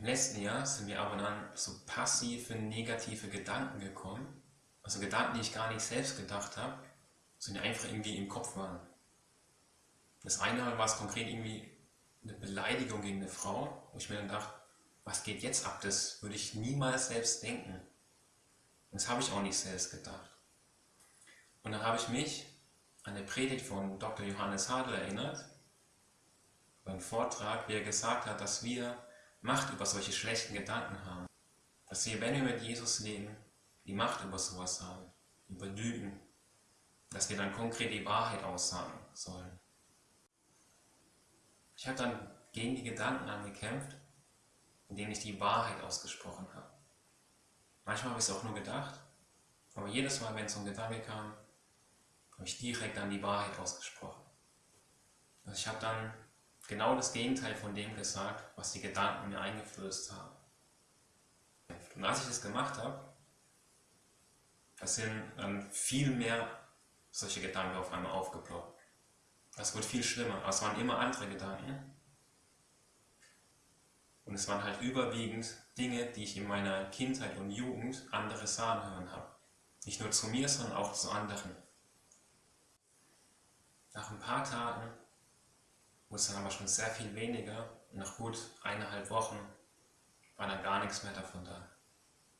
Im letzten Jahr sind mir aber dann so passive, negative Gedanken gekommen, also Gedanken, die ich gar nicht selbst gedacht habe, sondern einfach irgendwie im Kopf waren. Das eine war es konkret irgendwie eine Beleidigung gegen eine Frau, wo ich mir dann dachte, was geht jetzt ab? Das würde ich niemals selbst denken. Das habe ich auch nicht selbst gedacht. Und dann habe ich mich an eine Predigt von Dr. Johannes Hadl erinnert, beim Vortrag, wie er gesagt hat, dass wir Macht über solche schlechten Gedanken haben. Dass wir, wenn wir mit Jesus leben, die Macht über sowas haben, über Lügen, dass wir dann konkret die Wahrheit aussagen sollen. Ich habe dann gegen die Gedanken angekämpft, indem ich die Wahrheit ausgesprochen habe. Manchmal habe ich es auch nur gedacht, aber jedes Mal, wenn so ein Gedanke kam, habe ich direkt dann die Wahrheit ausgesprochen. Also ich habe dann genau das Gegenteil von dem gesagt, was die Gedanken mir eingeflößt haben. Und als ich das gemacht habe, da sind dann viel mehr solche Gedanken auf einmal aufgeploppt. Das wird viel schlimmer, aber es waren immer andere Gedanken. Und es waren halt überwiegend Dinge, die ich in meiner Kindheit und Jugend andere sagen hören habe. Nicht nur zu mir, sondern auch zu anderen. Nach ein paar Tagen wurde es dann aber schon sehr viel weniger nach gut eineinhalb Wochen war dann gar nichts mehr davon da.